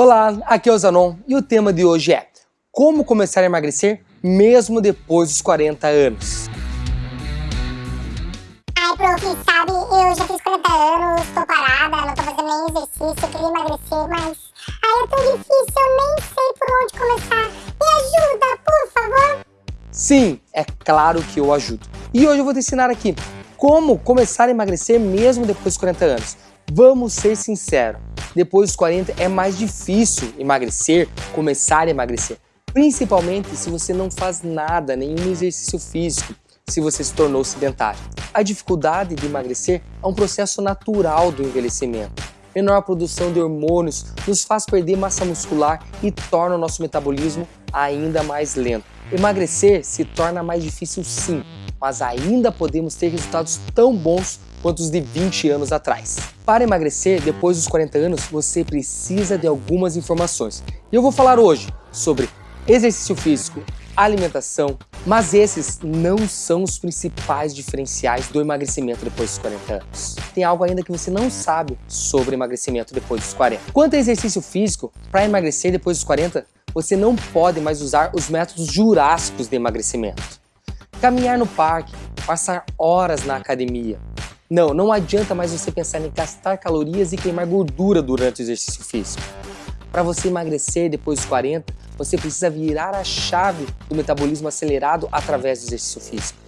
Olá, aqui é o Zanon e o tema de hoje é Como começar a emagrecer mesmo depois dos 40 anos? Ai, prof, sabe, eu já fiz 40 anos, tô parada, não tô fazendo nenhum exercício, eu queria emagrecer, mas... Ai, é tão difícil, eu nem sei por onde começar. Me ajuda, por favor! Sim, é claro que eu ajudo. E hoje eu vou te ensinar aqui como começar a emagrecer mesmo depois dos 40 anos. Vamos ser sinceros, depois dos 40 é mais difícil emagrecer, começar a emagrecer. Principalmente se você não faz nada, nenhum exercício físico, se você se tornou sedentário. A dificuldade de emagrecer é um processo natural do envelhecimento. Menor produção de hormônios nos faz perder massa muscular e torna o nosso metabolismo ainda mais lento. Emagrecer se torna mais difícil sim, mas ainda podemos ter resultados tão bons quanto os de 20 anos atrás. Para emagrecer depois dos 40 anos, você precisa de algumas informações. E eu vou falar hoje sobre exercício físico, alimentação, mas esses não são os principais diferenciais do emagrecimento depois dos 40 anos. Tem algo ainda que você não sabe sobre emagrecimento depois dos 40. Quanto a exercício físico, para emagrecer depois dos 40, você não pode mais usar os métodos jurássicos de emagrecimento. Caminhar no parque, passar horas na academia, não, não adianta mais você pensar em gastar calorias e queimar gordura durante o exercício físico. Para você emagrecer depois dos 40, você precisa virar a chave do metabolismo acelerado através do exercício físico.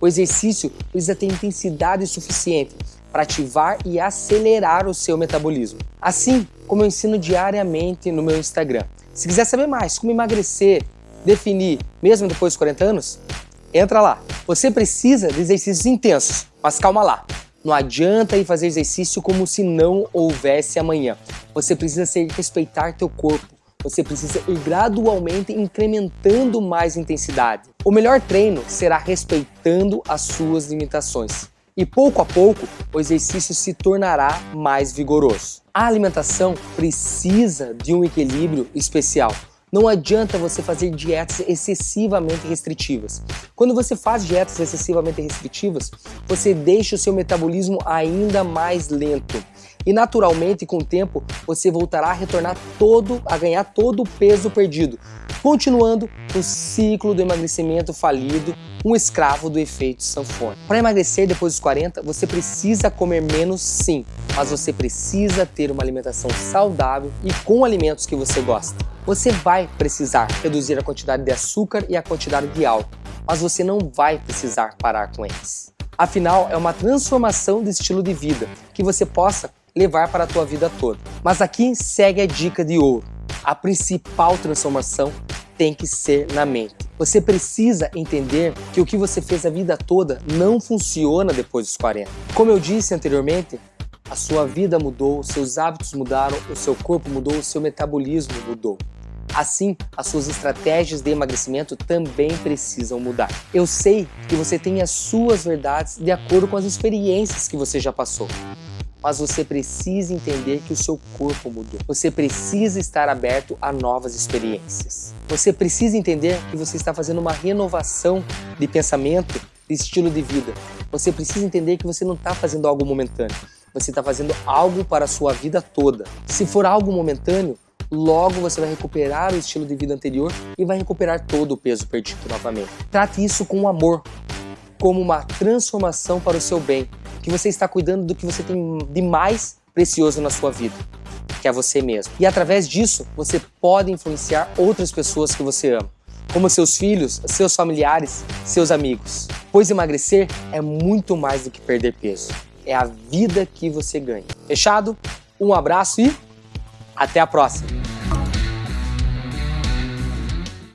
O exercício precisa ter intensidade suficiente para ativar e acelerar o seu metabolismo. Assim como eu ensino diariamente no meu Instagram. Se quiser saber mais como emagrecer, definir, mesmo depois dos 40 anos, entra lá. Você precisa de exercícios intensos, mas calma lá. Não adianta ir fazer exercício como se não houvesse amanhã. Você precisa ser, respeitar teu corpo. Você precisa ir gradualmente incrementando mais intensidade. O melhor treino será respeitando as suas limitações. E pouco a pouco, o exercício se tornará mais vigoroso. A alimentação precisa de um equilíbrio especial. Não adianta você fazer dietas excessivamente restritivas. Quando você faz dietas excessivamente restritivas, você deixa o seu metabolismo ainda mais lento. E naturalmente, com o tempo, você voltará a retornar todo, a ganhar todo o peso perdido, continuando o ciclo do emagrecimento falido, um escravo do efeito sanfona. Para emagrecer depois dos 40, você precisa comer menos sim, mas você precisa ter uma alimentação saudável e com alimentos que você gosta. Você vai precisar reduzir a quantidade de açúcar e a quantidade de álcool, mas você não vai precisar parar com eles. Afinal, é uma transformação de estilo de vida que você possa levar para a tua vida toda. Mas aqui segue a dica de ouro. A principal transformação tem que ser na mente. Você precisa entender que o que você fez a vida toda não funciona depois dos 40. Como eu disse anteriormente, a sua vida mudou, seus hábitos mudaram, o seu corpo mudou, o seu metabolismo mudou. Assim, as suas estratégias de emagrecimento também precisam mudar. Eu sei que você tem as suas verdades de acordo com as experiências que você já passou. Mas você precisa entender que o seu corpo mudou. Você precisa estar aberto a novas experiências. Você precisa entender que você está fazendo uma renovação de pensamento, de estilo de vida. Você precisa entender que você não está fazendo algo momentâneo você está fazendo algo para a sua vida toda. Se for algo momentâneo, logo você vai recuperar o estilo de vida anterior e vai recuperar todo o peso perdido novamente. Trate isso com amor, como uma transformação para o seu bem, que você está cuidando do que você tem de mais precioso na sua vida, que é você mesmo. E através disso, você pode influenciar outras pessoas que você ama, como seus filhos, seus familiares, seus amigos. Pois emagrecer é muito mais do que perder peso é a vida que você ganha. Fechado? Um abraço e até a próxima!